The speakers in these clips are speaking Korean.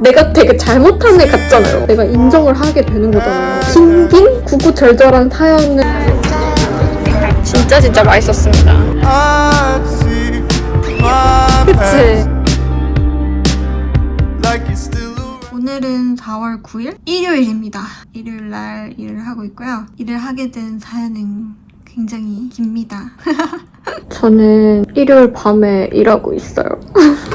내가 되게 잘못한 애 같잖아요. 내가 인정을 하게 되는 거잖아요. 긴긴 구구절절한 사연을 진짜 진짜 맛있었습니다. See my 그치? around. 오늘은 4월 9일 일요일입니다. 일요일 날 일을 하고 있고요. 일을 하게 된 사연은 굉장히 깁니다. 저는 일요일 밤에 일하고 있어요.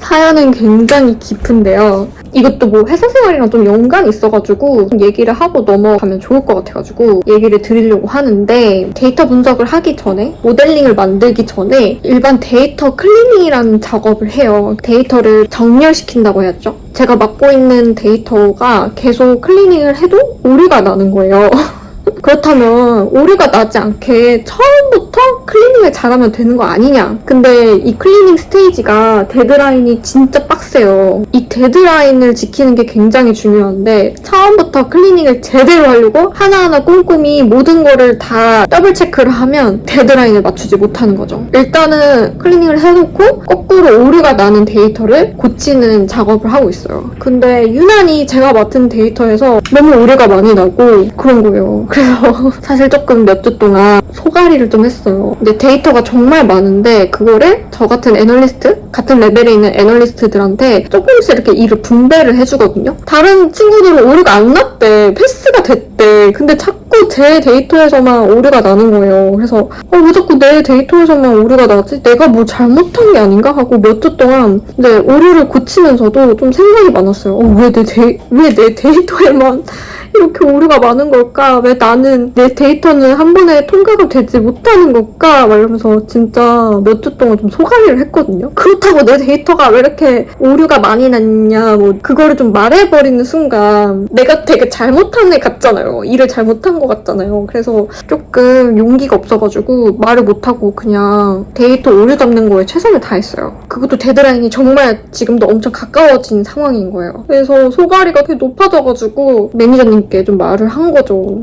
사연은 굉장히 깊은데요. 이것도 뭐 회사 생활이랑 좀 연관이 있어가지고 얘기를 하고 넘어가면 좋을 것 같아가지고 얘기를 드리려고 하는데 데이터 분석을 하기 전에 모델링을 만들기 전에 일단 데이터 클리닝이라는 작업을 해요. 데이터를 정렬시킨다고 해야죠. 제가 맡고 있는 데이터가 계속 클리닝을 해도 오류가 나는 거예요. 그렇다면 오류가 나지 않게 처음 부터 클리닝을 잘하면 되는 거 아니냐. 근데 이 클리닝 스테이지가 데드라인이 진짜 빡세요. 이 데드라인을 지키는 게 굉장히 중요한데 처음부터 클리닝을 제대로 하려고 하나하나 꼼꼼히 모든 거를 다 double check를 하면 데드라인을 맞추지 못하는 거죠. 일단은 클리닝을 해놓고 거꾸로 오류가 나는 데이터를 고치는 작업을 하고 있어요. 근데 유난히 제가 맡은 데이터에서 너무 오류가 많이 나고 그런 거예요. 그래서 사실 조금 몇 주 동안 속앓이를 좀 했어요. 근데 데이터가 정말 많은데 그거를 저 같은 애널리스트? 같은 레벨에 있는 애널리스트들한테 조금씩 이렇게 일을 분배를 해주거든요. 다른 친구들은 오류가 안 났대. 패스가 됐대. 근데 자꾸 제 데이터에서만 오류가 나는 거예요. 그래서 어, 왜 자꾸 내 데이터에서만 오류가 나지? 내가 뭐 잘못한 게 아닌가? 하고 몇 주 동안 근데 오류를 고치면서도 좀 생각이 많았어요. 어, 왜내 데이, 왜 내 데이터에만 이렇게 오류가 많은 걸까? 왜 나는 내 데이터는 한 번에 통과가 되지 못하는 걸까? 막 이러면서 진짜 몇 주 동안 좀 속앓이를 했거든요. 그렇다고 내 데이터가 왜 이렇게 오류가 많이 났냐, 뭐 그거를 좀 말해버리는 순간 내가 되게 잘못한 애 같잖아요. 일을 잘못한 것 같잖아요. 그래서 조금 용기가 없어가지고 말을 못하고 그냥 데이터 오류 잡는 거에 최선을 다했어요. 그것도 데드라인이 정말 지금도 엄청 가까워진 상황인 거예요. 그래서 소가리가 되게 높아져가지고 매니저님 께 좀 말을 한 거죠.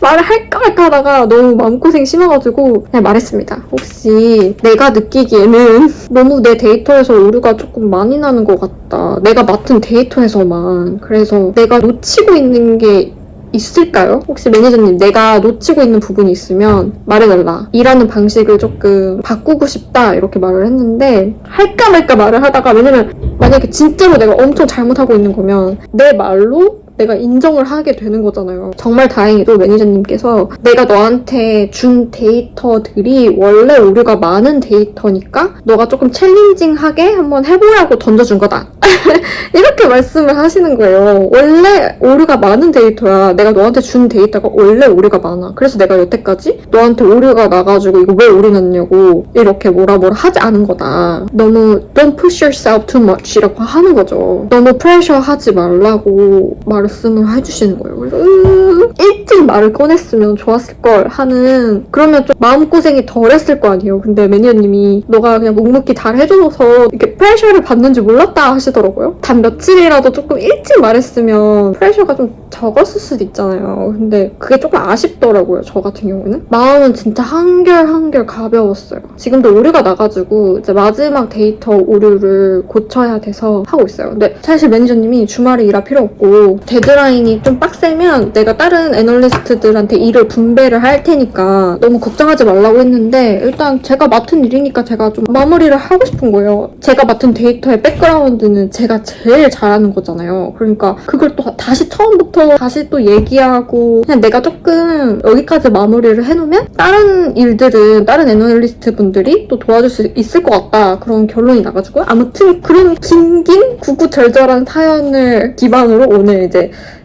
말을 할까 말까 하다가 너무 마음고생 심해가지고 그냥 말했습니다. 혹시 내가 느끼기에는 너무 내 데이터에서 오류가 조금 많이 나는 것 같다. 내가 맡은 데이터에서만. 그래서 내가 놓치고 있는 게 있을까요? 혹시 매니저님 내가 놓치고 있는 부분이 있으면 말해달라. 일하는 방식을 조금 바꾸고 싶다 이렇게 말을 했는데 할까 말까 말을 하다가 왜냐면 만약에 진짜로 내가 엄청 잘못하고 있는 거면 내 말로 내가 인정을 하게 되는 거잖아요. 정말 다행히도 매니저님께서 내가 너한테 준 데이터들이 원래 오류가 많은 데이터니까 너가 조금 챌린징하게 한번 해보라고 던져준 거다. 이렇게 말씀을 하시는 거예요. 원래 오류가 많은 데이터야. 내가 너한테 준 데이터가 원래 오류가 많아. 그래서 내가 여태까지 너한테 오류가 나가지고 이거 왜 오류 났냐고 이렇게 뭐라 뭐라 하지 않은 거다. 너무 don't push yourself too much 이라고 하는 거죠. 너무 프레셔 하지 말라고 말 씀을 해주시는 거예요. 그래서 으, 일찍 말을 꺼냈으면 좋았을 걸 하는 그러면 좀 마음고생이 덜 했을 거 아니에요. 근데 매니저님이 너가 그냥 묵묵히 잘 해줘서 이렇게 pressure를 받는지 몰랐다 하시더라고요. 단 며칠이라도 조금 일찍 말했으면 pressure가 좀 적었을 수도 있잖아요. 근데 그게 조금 아쉽더라고요. 저 같은 경우는. 마음은 진짜 한결 한결 가벼웠어요. 지금도 오류가 나가지고 이제 마지막 데이터 오류를 고쳐야 돼서 하고 있어요. 근데 사실 매니저님이 주말에 일할 필요 없고 데드라인이 좀 빡세면 내가 다른 애널리스트들한테 일을 분배를 할 테니까 너무 걱정하지 말라고 했는데 일단 제가 맡은 일이니까 제가 좀 마무리를 하고 싶은 거예요. 제가 맡은 데이터의 백그라운드는 제가 제일 잘 아는 거잖아요. 그러니까 그걸 또 다시 처음부터 다시 또 얘기하고 그냥 내가 조금 여기까지 마무리를 해놓으면 다른 일들은 다른 애널리스트 분들이 또 도와줄 수 있을 것 같다 그런 결론이 나가지고 아무튼 그런 긴긴 구구절절한 사연을 기반으로 오늘 이제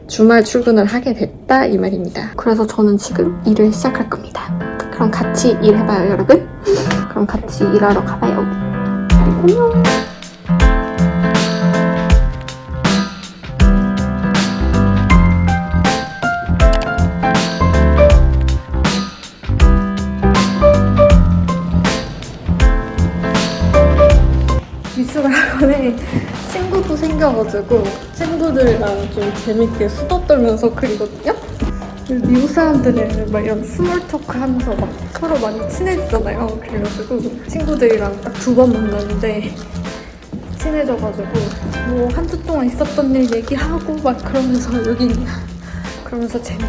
주말 출근을 하게 됐다 이 말입니다. 그래서 저는 지금 일을 시작할 겁니다. 그럼 같이 일해봐요 여러분. 그럼 같이 일하러 가봐요. 안녕. 생겨가지고 친구들이랑 좀 재밌게 수다 떨면서 그리거든요. 미국 사람들은 막 이런 small talk 하면서 막 서로 많이 친해지잖아요. 그래가지고 친구들이랑 딱 두 번 만났는데 친해져가지고 뭐 한 주 동안 있었던 일 얘기하고 막 그러면서 여기 그러면서 재밌게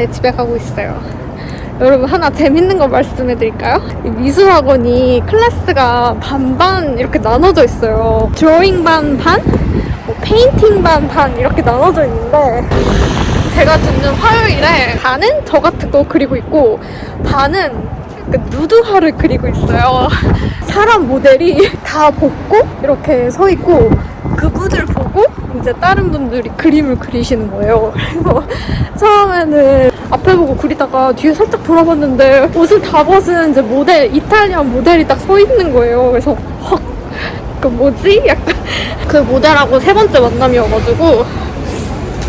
이제 집에 가고 있어요. 여러분 하나 재밌는 거 말씀해 드릴까요? 이 미술학원이 클래스가 반반 이렇게 나눠져 있어요. 드로잉 반 반, 뭐 페인팅 반 반 이렇게 나눠져 있는데 제가 듣는 화요일에 반은 저 같은 거 그리고 있고 반은 그 누드화를 그리고 있어요. 사람 모델이 다 벗고 이렇게 서 있고 보고 이제 다른 분들이 그림을 그리시는 거예요. 그래서 처음에는 앞에 보고 그리다가 뒤에 살짝 돌아봤는데 옷을 다 벗은 이제 모델, 이탈리안 모델이 딱 서 있는 거예요. 그래서 헉, 그 뭐지? 약간 그 모델하고 세 번째 만남이어가지고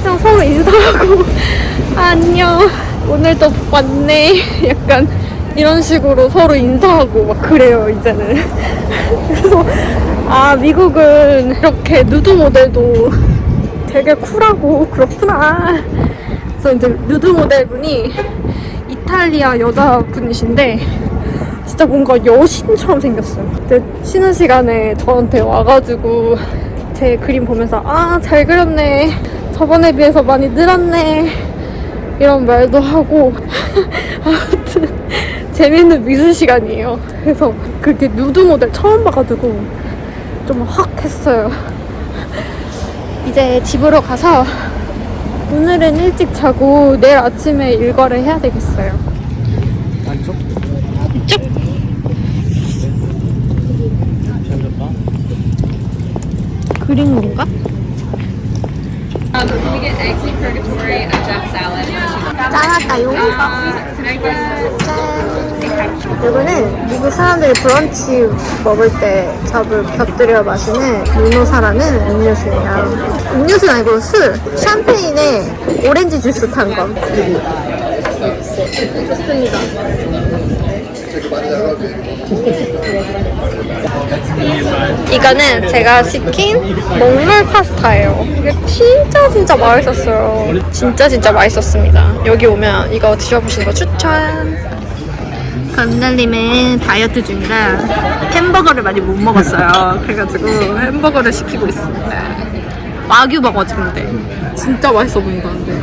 그냥 서로 인사하고 안녕 오늘도 왔네 약간 이런 식으로 서로 인사하고 막 그래요 이제는 그래서 아 미국은 이렇게 누드 모델도 되게 쿨하고 그렇구나 그래서 이제 누드 모델분이 이탈리아 여자분이신데 진짜 뭔가 여신처럼 생겼어요. 근데 쉬는 시간에 저한테 와가지고 제 그림 보면서 아 잘 그렸네. 저번에 비해서 많이 늘었네. 이런 말도 하고 아무튼 재밌는 미술 시간이에요. 그래서 그렇게 누드 모델 처음 봐가지고 좀 확 했어요. 이제 집으로 가서 오늘은 일찍 자고 내일 아침에 일과를 해야 되겠어요. 안쪽? 쭉 그린 건가? Um, can we get eggs in purgatory, a jack salad, 짠할까요? uh, can I get 짠. 이거는 미국 사람들이 브런치 먹을 때 잡을 곁들여 마시는 미노사라는 음료수예요. 음료수는 아니고 술. 샴페인에 오렌지 주스 탄 거. 좋습니다. 이거는 제가 시킨 먹물 파스타예요. 이게 진짜 진짜 맛있었어요. 진짜 진짜 맛있었습니다. 여기 오면 이거 드셔보시는 거 추천. 건달님은 다이어트 중이라 햄버거를 많이 못 먹었어요. 그래가지고 햄버거를 시키고 있습니다. 와규 버거지 근데 진짜 맛있어 보인다는데.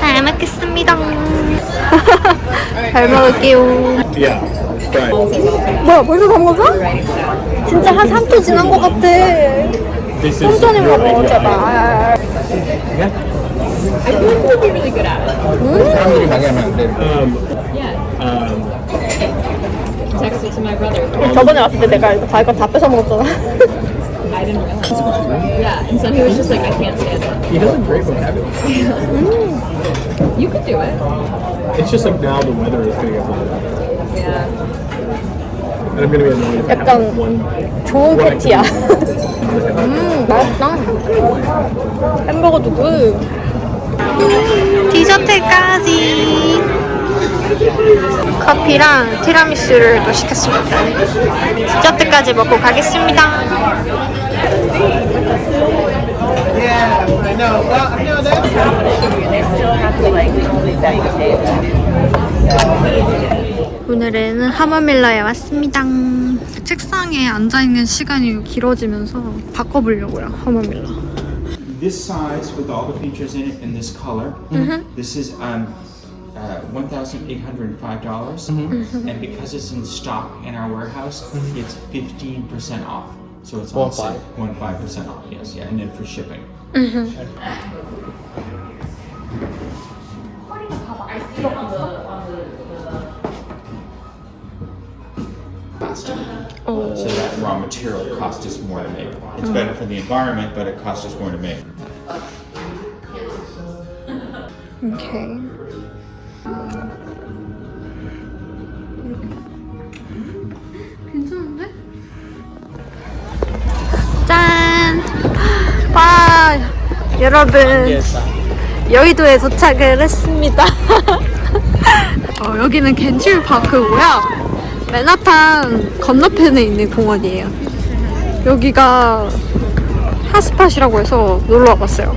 잘 먹겠습니다. 잘 먹을게요. 뭐야 벌써 다 먹었어? 진짜 한 3초 지난 것 같아. 먹어 idea. 제발. 사람들이 많이 하면 안 돼. Um, um, text it to my brother? 저번에 왔을 때 내가 자기 거다 뺏어 먹었잖아. I didn't realize. Yeah, and so he was just like, I can't stand it. he has a great vocabulary. You could do it. It's just like now the weather is going to get better. Yeah. 약간. 좋은 패티야. 음, 맛있다. 햄버거도 good. 디저트까지. 커피랑 티라미수를 또 시켰습니다. 디저트까지 먹고 가겠습니다. 오늘은 하마밀라에 왔습니다. 책상에 앉아있는 시간이 길어지면서 바꿔보려고요, 하마밀라. this size with all the features in it in this color. This is um, uh, one thousand eight hundred and dollars, and because it's in stock in our warehouse, it's fifteen percent off. So it's on One five. One five percent off. Yes, yeah, and then for shipping. Plastic. raw material costs us more to make. It's better for the environment, but it costs us more to make. Okay. 괜찮은데? 짠! 와, 여러분. 여의도에 도착을 했습니다. 어, 여기는 겐출파크고요. 맨하탄 건너편에 있는 공원이에요. 여기가 hotspot이라고 해서 놀러 와봤어요.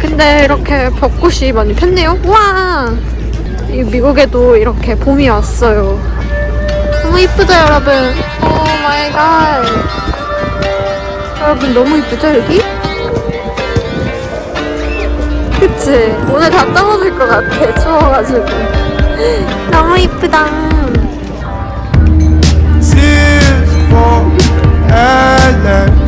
근데 이렇게 벚꽃이 많이 폈네요. 와! 이 미국에도 이렇게 봄이 왔어요. 너무 이쁘죠, 여러분? Oh my God. 여러분 너무 이쁘죠, 여기? 그치? 오늘 다 떨어질 것 같아, 추워가지고. 너무 이쁘다. island